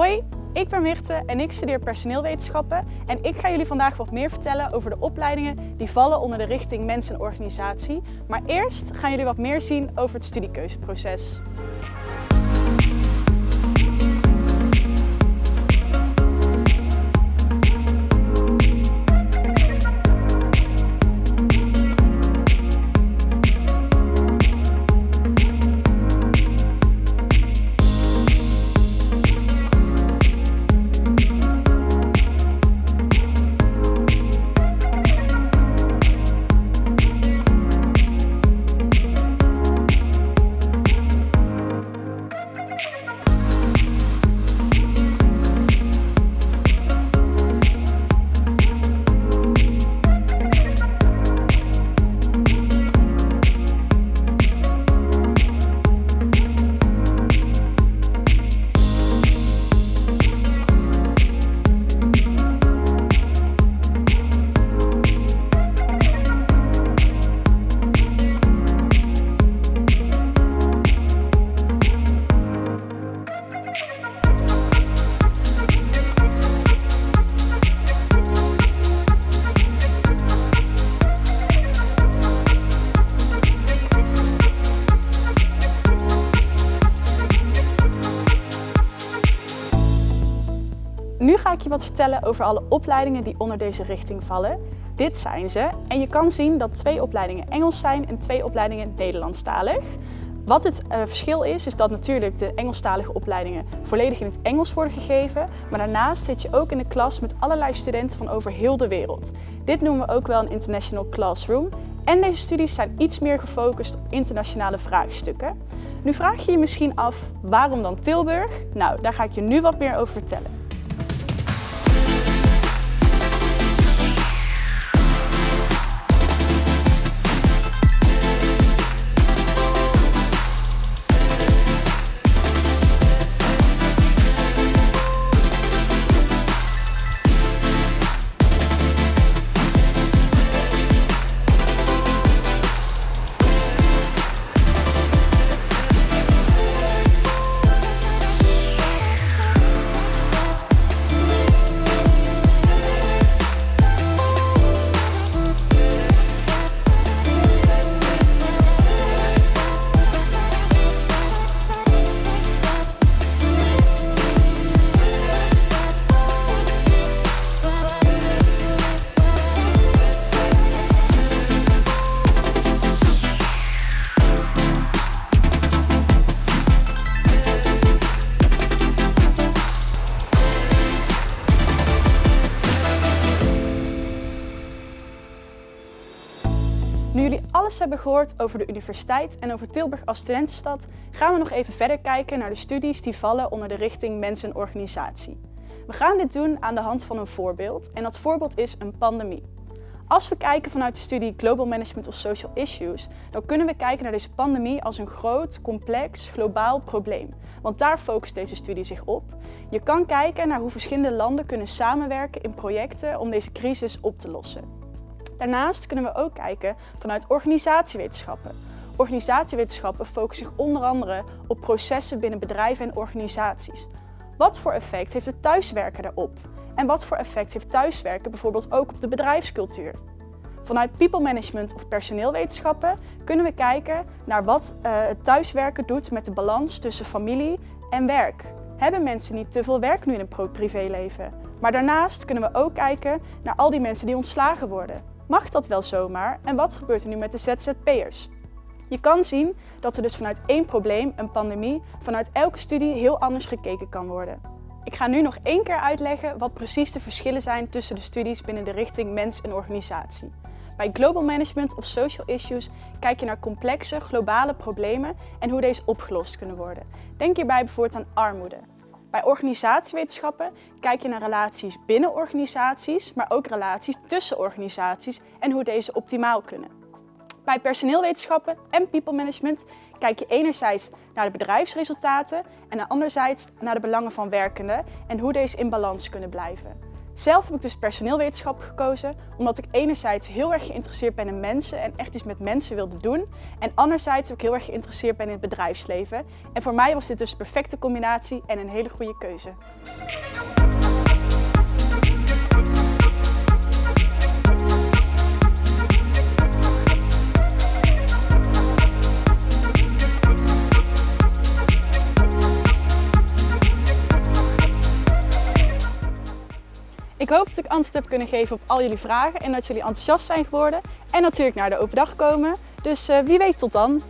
Hoi, ik ben Mirte en ik studeer personeelwetenschappen en ik ga jullie vandaag wat meer vertellen over de opleidingen die vallen onder de richting Mens en Organisatie. Maar eerst gaan jullie wat meer zien over het studiekeuzeproces. Nu ga ik je wat vertellen over alle opleidingen die onder deze richting vallen. Dit zijn ze en je kan zien dat twee opleidingen Engels zijn en twee opleidingen Nederlandstalig. Wat het uh, verschil is, is dat natuurlijk de Engelstalige opleidingen volledig in het Engels worden gegeven, maar daarnaast zit je ook in de klas met allerlei studenten van over heel de wereld. Dit noemen we ook wel een international classroom en deze studies zijn iets meer gefocust op internationale vraagstukken. Nu vraag je je misschien af, waarom dan Tilburg? Nou, daar ga ik je nu wat meer over vertellen. Nu jullie alles hebben gehoord over de universiteit en over Tilburg als studentenstad, gaan we nog even verder kijken naar de studies die vallen onder de richting Mens en Organisatie. We gaan dit doen aan de hand van een voorbeeld en dat voorbeeld is een pandemie. Als we kijken vanuit de studie Global Management of Social Issues, dan kunnen we kijken naar deze pandemie als een groot, complex, globaal probleem. Want daar focust deze studie zich op. Je kan kijken naar hoe verschillende landen kunnen samenwerken in projecten om deze crisis op te lossen. Daarnaast kunnen we ook kijken vanuit organisatiewetenschappen. Organisatiewetenschappen focussen zich onder andere op processen binnen bedrijven en organisaties. Wat voor effect heeft het thuiswerken daarop? En wat voor effect heeft thuiswerken bijvoorbeeld ook op de bedrijfscultuur? Vanuit people management of personeelwetenschappen kunnen we kijken naar wat uh, het thuiswerken doet met de balans tussen familie en werk. Hebben mensen niet te veel werk nu in een privéleven? Maar daarnaast kunnen we ook kijken naar al die mensen die ontslagen worden. Mag dat wel zomaar en wat gebeurt er nu met de ZZP'ers? Je kan zien dat er dus vanuit één probleem, een pandemie, vanuit elke studie heel anders gekeken kan worden. Ik ga nu nog één keer uitleggen wat precies de verschillen zijn tussen de studies binnen de richting mens en organisatie. Bij Global Management of Social Issues kijk je naar complexe, globale problemen en hoe deze opgelost kunnen worden. Denk hierbij bijvoorbeeld aan armoede. Bij organisatiewetenschappen kijk je naar relaties binnen organisaties, maar ook relaties tussen organisaties en hoe deze optimaal kunnen. Bij personeelwetenschappen en people management kijk je enerzijds naar de bedrijfsresultaten en anderzijds naar de belangen van werkenden en hoe deze in balans kunnen blijven. Zelf heb ik dus personeelwetenschap gekozen, omdat ik enerzijds heel erg geïnteresseerd ben in mensen en echt iets met mensen wilde doen. En anderzijds ook heel erg geïnteresseerd ben in het bedrijfsleven. En voor mij was dit dus de perfecte combinatie en een hele goede keuze. Hoop dat ik antwoord heb kunnen geven op al jullie vragen en dat jullie enthousiast zijn geworden. En natuurlijk naar de open dag komen. Dus uh, wie weet tot dan!